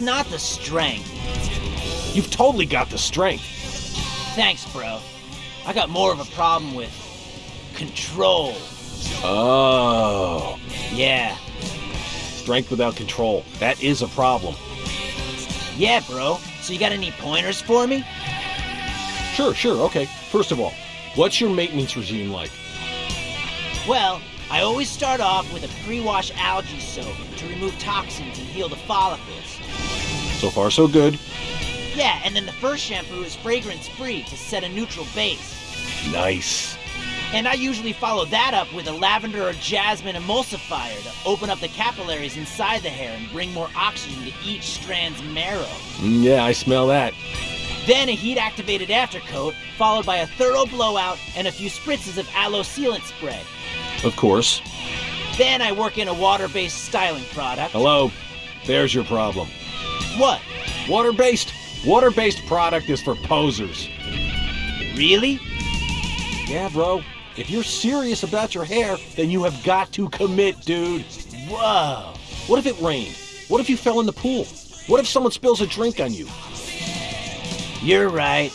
not the strength. You've totally got the strength. Thanks, bro. I got more of a problem with control. Oh. Yeah. Strength without control. That is a problem. Yeah, bro. So you got any pointers for me? Sure, sure, okay. First of all, what's your maintenance regime like? Well, I always start off with a pre-wash algae soap to remove toxins and heal the follicles. So far, so good. Yeah, and then the first shampoo is fragrance-free to set a neutral base. Nice. And I usually follow that up with a lavender or jasmine emulsifier to open up the capillaries inside the hair and bring more oxygen to each strand's marrow. Mm, yeah, I smell that. Then a heat activated aftercoat, followed by a thorough blowout and a few spritzes of aloe sealant spray. Of course. Then I work in a water based styling product. Hello. There's your problem. What? Water based. Water based product is for posers. Really? Yeah, bro. If you're serious about your hair, then you have got to commit, dude. Whoa. What if it rained? What if you fell in the pool? What if someone spills a drink on you? You're right.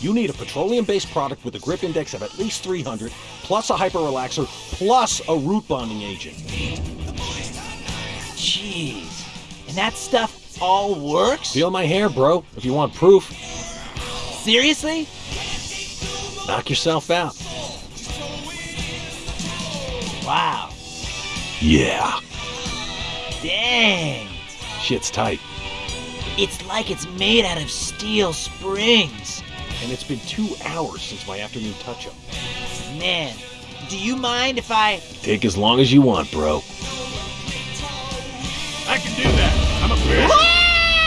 You need a petroleum based product with a grip index of at least 300, plus a hyper relaxer, plus a root bonding agent. Jeez. And that stuff all works? Feel my hair, bro, if you want proof. Seriously? Knock yourself out. Wow. Yeah. Dang. Shit's tight. It's like it's made out of steel springs. And it's been two hours since my afternoon touch up. Man, do you mind if I. Take as long as you want, bro.